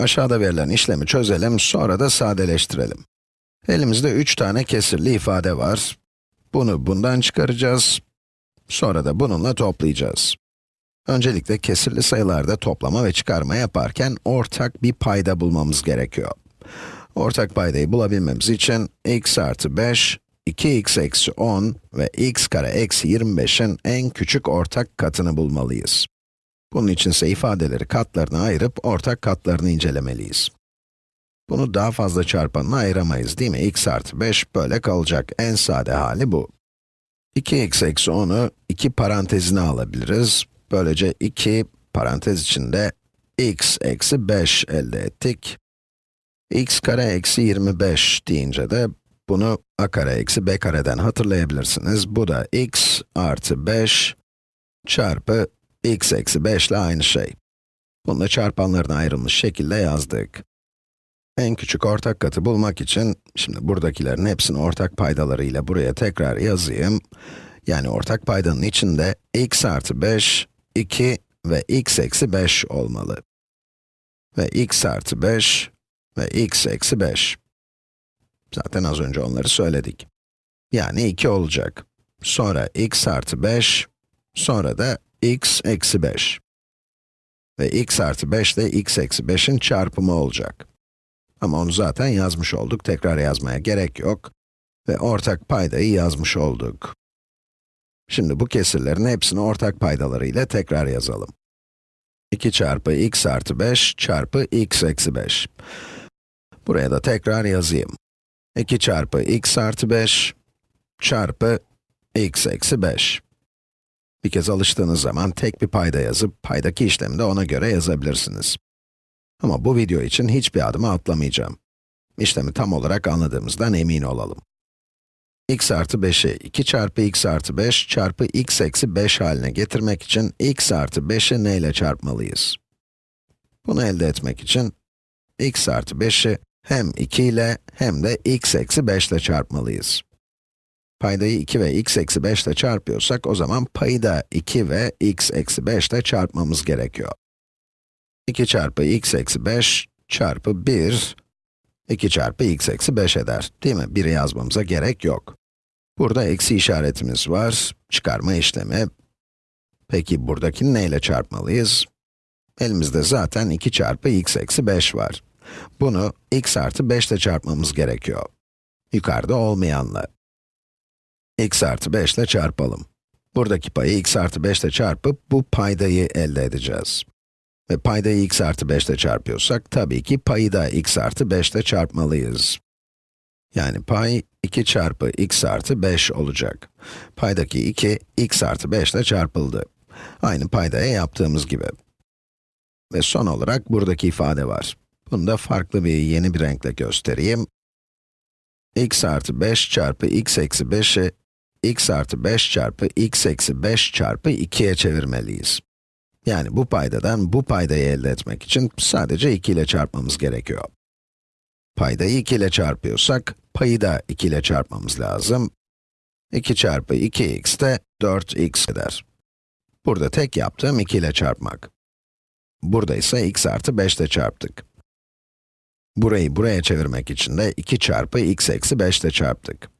Aşağıda verilen işlemi çözelim, sonra da sadeleştirelim. Elimizde 3 tane kesirli ifade var. Bunu bundan çıkaracağız. Sonra da bununla toplayacağız. Öncelikle kesirli sayılarda toplama ve çıkarma yaparken ortak bir payda bulmamız gerekiyor. Ortak paydayı bulabilmemiz için x artı 5, 2x eksi 10 ve x kare eksi 25'in en küçük ortak katını bulmalıyız. Bunun için ise ifadeleri katlarına ayırıp ortak katlarını incelemeliyiz. Bunu daha fazla çarpanına ayıramayız değil mi? x artı 5 böyle kalacak. En sade hali bu. 2x eksi 10'u 2 parantezine alabiliriz. Böylece 2 parantez içinde x eksi 5 elde ettik. x kare eksi 25 deyince de bunu a kare eksi b kareden hatırlayabilirsiniz. Bu da x artı 5 çarpı x eksi 5 ile aynı şey. Bunu çarpanlarına ayrılmış şekilde yazdık. En küçük ortak katı bulmak için, şimdi buradakilerin hepsini ortak paydalarıyla buraya tekrar yazayım. Yani ortak paydanın içinde x artı 5, 2 ve x eksi 5 olmalı. Ve x artı 5 ve x eksi 5. Zaten az önce onları söyledik. Yani 2 olacak. Sonra x artı 5, sonra da x eksi 5. Ve x artı 5 de x eksi 5'in çarpımı olacak. Ama onu zaten yazmış olduk, tekrar yazmaya gerek yok. Ve ortak paydayı yazmış olduk. Şimdi bu kesirlerin hepsini ortak paydaları ile tekrar yazalım. 2 çarpı x artı 5 çarpı x eksi 5. Buraya da tekrar yazayım. 2 çarpı x artı 5 çarpı x eksi 5. Bir kez alıştığınız zaman tek bir payda yazıp, paydaki işlemi de ona göre yazabilirsiniz. Ama bu video için hiçbir adımı atlamayacağım. İşlemi tam olarak anladığımızdan emin olalım. x artı 5'i 2 çarpı x artı 5 çarpı x eksi 5 haline getirmek için x artı 5'i neyle çarpmalıyız? Bunu elde etmek için x artı 5'i hem 2 ile hem de x eksi 5 ile çarpmalıyız. Paydayı 2 ve x eksi 5 ile çarpıyorsak, o zaman payı da 2 ve x eksi 5 ile çarpmamız gerekiyor. 2 çarpı x eksi 5 çarpı 1, 2 çarpı x eksi 5 eder, değil mi? 1'i yazmamıza gerek yok. Burada eksi işaretimiz var, çıkarma işlemi. Peki buradakini neyle çarpmalıyız? Elimizde zaten 2 çarpı x eksi 5 var. Bunu x artı 5 ile çarpmamız gerekiyor. Yukarıda olmayanla. X artı 5 ile çarpalım. Buradaki payı x artı 5 ile çarpıp bu paydayı elde edeceğiz. Ve paydayı x artı 5 ile çarpıyorsak, tabii ki payı da x artı 5 ile çarpmalıyız. Yani pay 2 çarpı x artı 5 olacak. Paydaki 2, x artı 5 ile çarpıldı. Aynı paydaya yaptığımız gibi. Ve son olarak buradaki ifade var. Bunu da farklı bir, yeni bir renkle göstereyim. x artı 5 çarpı x eksi 5'i, x artı 5 çarpı x eksi 5 çarpı 2'ye çevirmeliyiz. Yani bu paydadan bu paydayı elde etmek için sadece 2 ile çarpmamız gerekiyor. Paydayı 2 ile çarpıyorsak, payı da 2 ile çarpmamız lazım. 2 çarpı 2x de 4x eder. Burada tek yaptığım 2 ile çarpmak. Burada ise x artı 5 ile çarptık. Burayı buraya çevirmek için de 2 çarpı x eksi 5 ile çarptık.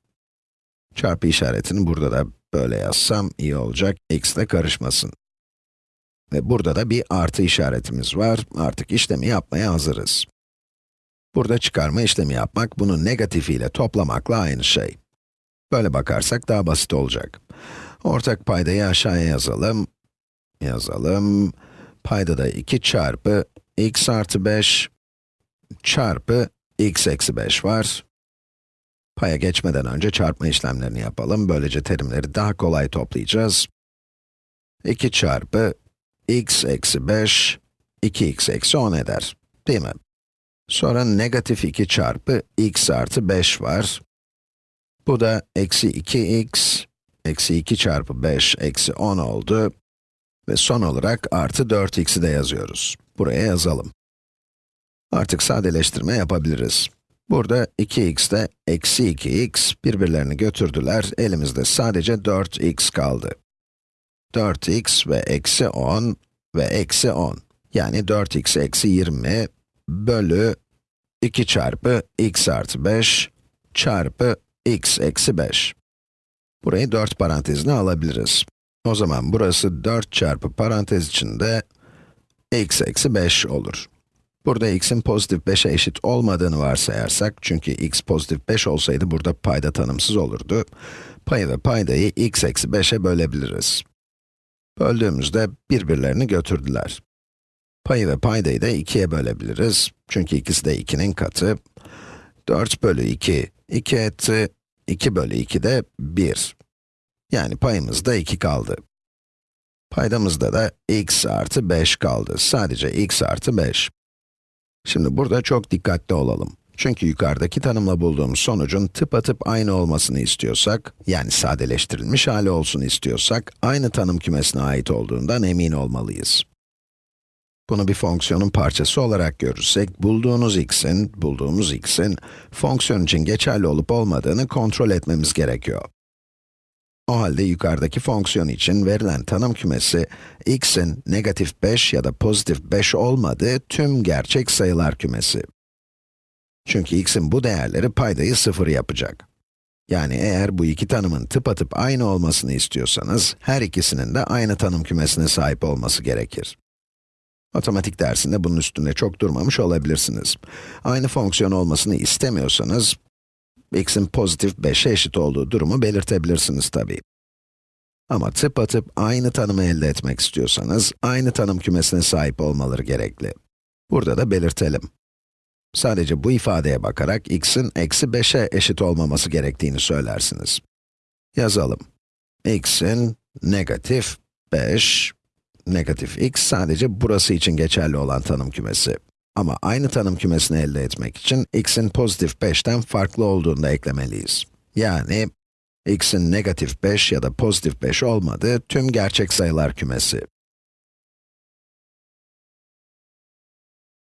Çarpı işaretini burada da böyle yazsam iyi olacak, x ile karışmasın. Ve burada da bir artı işaretimiz var, artık işlemi yapmaya hazırız. Burada çıkarma işlemi yapmak, bunu negatifiyle toplamakla aynı şey. Böyle bakarsak daha basit olacak. Ortak paydayı aşağıya yazalım. Yazalım. Payda da 2 çarpı x artı 5 çarpı x eksi 5 var. Paya geçmeden önce çarpma işlemlerini yapalım. Böylece terimleri daha kolay toplayacağız. 2 çarpı x eksi 5, 2x eksi 10 eder. Değil mi? Sonra negatif 2 çarpı x artı 5 var. Bu da eksi 2x, eksi 2 çarpı 5 eksi 10 oldu. Ve son olarak artı 4x'i de yazıyoruz. Buraya yazalım. Artık sadeleştirme yapabiliriz. Burada 2x de eksi 2x birbirlerini götürdüler. Elimizde sadece 4x kaldı. 4x ve eksi 10 ve eksi 10. Yani 4x eksi 20 bölü 2 çarpı x artı 5 çarpı x eksi 5. Burayı 4 parantezine alabiliriz. O zaman burası 4 çarpı parantez içinde x eksi 5 olur. Burada x'in pozitif 5'e eşit olmadığını varsayarsak, çünkü x pozitif 5 olsaydı burada payda tanımsız olurdu. Payı ve paydayı x eksi 5'e bölebiliriz. Böldüğümüzde birbirlerini götürdüler. Payı ve paydayı da 2'ye bölebiliriz. Çünkü ikisi de 2'nin katı. 4 bölü 2, 2 etti. 2 bölü 2 de 1. Yani payımızda 2 kaldı. Paydamızda da x artı 5 kaldı. Sadece x artı 5. Şimdi burada çok dikkatli olalım. Çünkü yukarıdaki tanımla bulduğumuz sonucun tıpatıp aynı olmasını istiyorsak, yani sadeleştirilmiş hali olsun istiyorsak, aynı tanım kümesine ait olduğundan emin olmalıyız. Bunu bir fonksiyonun parçası olarak görürsek, bulduğunuz x'in, bulduğumuz x'in, fonksiyon için geçerli olup olmadığını kontrol etmemiz gerekiyor. Halde yukarıdaki fonksiyon için verilen tanım kümesi, x'in negatif 5 ya da pozitif 5 olmadığı tüm gerçek sayılar kümesi. Çünkü x'in bu değerleri paydayı 0 yapacak. Yani eğer bu iki tanımın tıpatıp aynı olmasını istiyorsanız, her ikisinin de aynı tanım kümesine sahip olması gerekir. Matematik dersinde bunun üstünde çok durmamış olabilirsiniz. Aynı fonksiyon olmasını istemiyorsanız, x'in pozitif 5'e eşit olduğu durumu belirtebilirsiniz tabii. Ama tıpatıp aynı tanımı elde etmek istiyorsanız, aynı tanım kümesine sahip olmaları gerekli. Burada da belirtelim. Sadece bu ifadeye bakarak x'in eksi 5'e eşit olmaması gerektiğini söylersiniz. Yazalım. x'in negatif 5, negatif x sadece burası için geçerli olan tanım kümesi. Ama aynı tanım kümesini elde etmek için x'in pozitif 5'ten farklı olduğunu da eklemeliyiz. Yani, x'in negatif 5 ya da pozitif 5 olmadığı tüm gerçek sayılar kümesi.